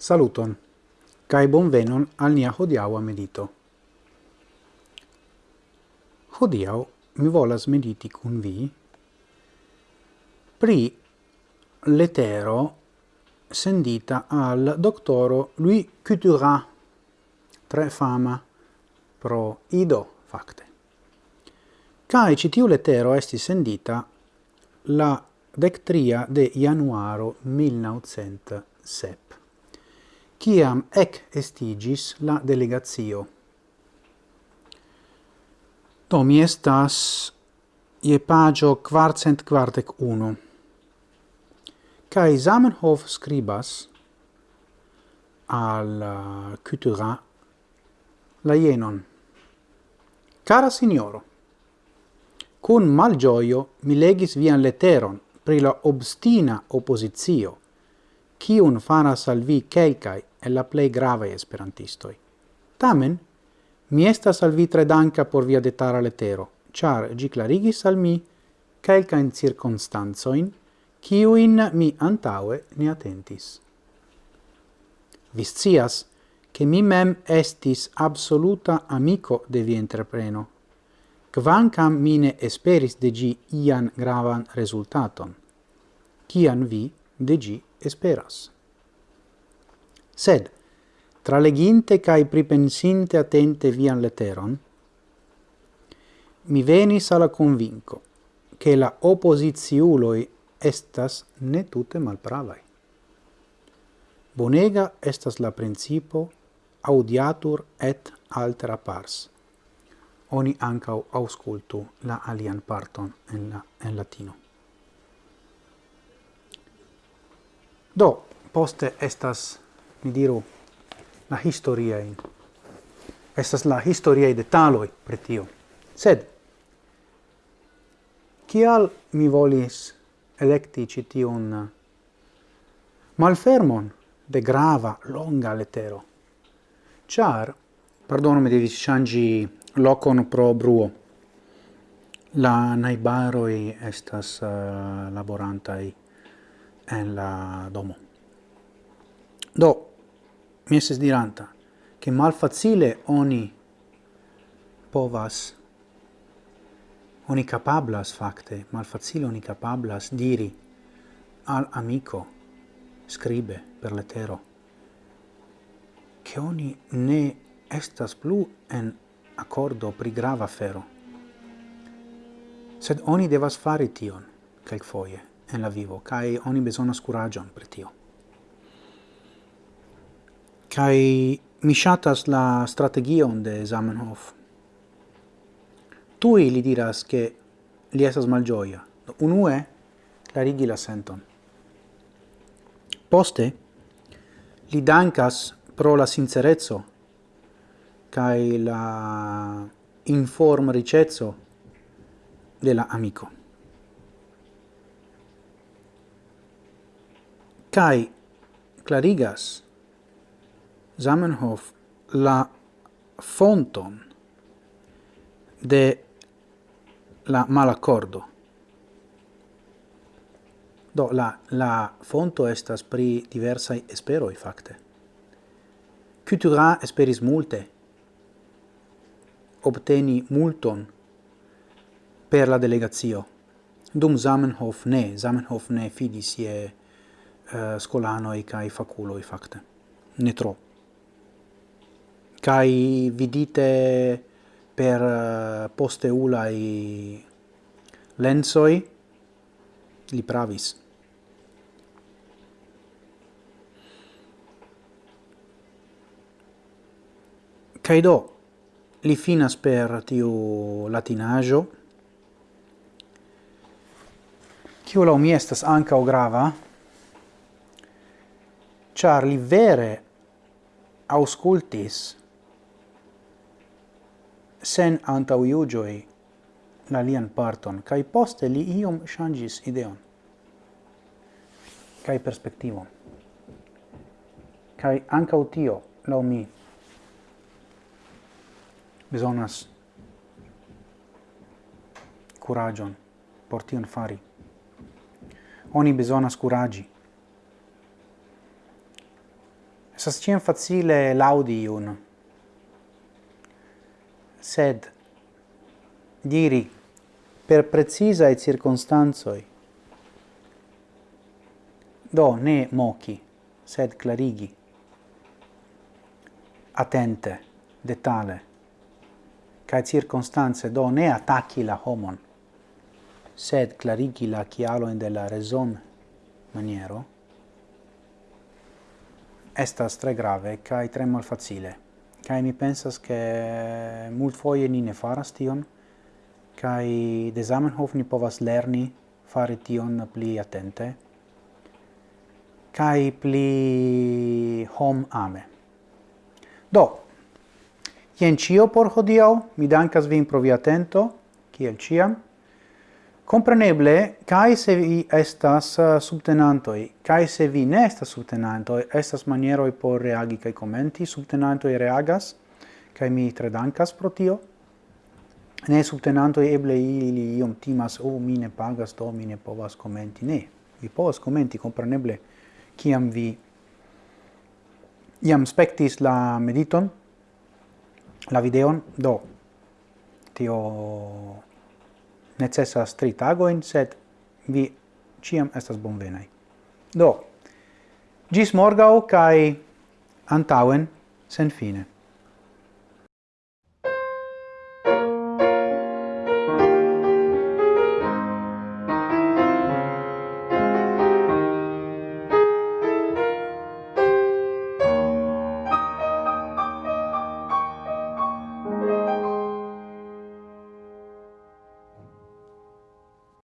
Saluton, cae bonvenon al nia hodiaua medito. Hodiau mi volas mediti cun vi pri letero sendita al doctoro Louis Couturat, tre fama pro ido facte. Cae citiu letero esti sendita la dectria de januaro 1907 ciam ec estigis la delegatio. Do mi estas ie pagio quartcent quartec uno. Cai Zamenhof scribas al uh, la jenon. Cara signoro, cun malgioio mi legis vian leteron pri la obstina oppositio, cium faras al vi quelcae el la plei gravaj esperantistoi. Tamen, mi estas al vi tre danca por via detara letero, char gi clarigis al mi calca in circunstanzoin, ciuin mi antaue ne attentis. Viscias, che mi mem estis absoluta amico de vi entrepreno, quancam mine esperis de gi ian gravan resultaton, cian vi de gi esperas sed tra leginte cae pripensinte attente vian leteron, mi venis alla convinco che la oppositiuloi estas ne tutte malpravai. Bonega estas la principo audiatur et altera pars. Oni ancau auscultu la alian parton en, la, en latino. Do, poste estas mi diru, la in Estas la historiae detaloi per tio. Sed, kial mi volis electi citiun uh, malfermon de grava, longa letero? Char, pardonu, mi devi changi locon pro bruo. La naibaroi estas uh, laborantai en la domo. Do, mi estis diranta, che malfacile oni povas, oni capablas facte, malfacile oni capablas diri al amico, scribe per letero, che oni ne estas plu en accordo pri grava fero. Sed oni devas fare tion, quel foie, en la vivo, kai oni besonas curagion per tio. Kai mi shatas la strategion de Zamenhof. Tui li diras che li estas malgioia. Unue, clarigi la senton. Poste, li dankas pro la sincerezzo kai la inform ricezzo della amico. Kai clarigas Zamenhof la fonton de la malaccordo. Do, la, la fonto estas pri diversai esperoi, facte. Coutura esperis multe, obteni multon per la delegazio. Dum Zamenhof ne, Zamenhof ne fidis je eh, uh, scolanoi cae faculoi, facte. Ne tro kai vidite per eh, uh, i lensoi li pravis. Kai do li finas per tiu latinajo kiu la mi estas ankaŭ grava, char li vere auscultis sen antau iugioi la lian parton, kai poste li iom changis ideon, kai perspectivon. Kai ancau tio, lau mi, besonas curagion por tion fari. Oni besonas curagi. Esas cien facile laudi iun, sed diri per precisae circunstanzoi do ne moci, sed clarigi, attente, detale, ca circunstanze do ne attacchi la homon, sed clarigi la chialo in della reson maniero, estas tre grave kai tre malfacile. Kai mi pensas che multfoje ni ne faras tion, kai de Zamenhof ni povas lerni fare tion pli attente, kai pli hom ame. Do, jen cio por hodiau, mi dankas vin pro via atento, kiel ciam, Compreneble, kai se vi estas eh, subtenantoi, kai se vi ne estas subtenantoi, estas manieroi por reagi kai commenti, subtenantoi reagas, kai mi tre dankas pro tio. Ne subtenantoi eble ili iom timas, o, oh, mi ne pagas, do mi ne povas commenti. Ne, vi povas commenti, compreneble, kiam vi iam spectis la mediton, la videon, do, tio necessas tri tagoin, sed vi ciam estas bonvenai. Do, gis morgau cae antauen sen fine.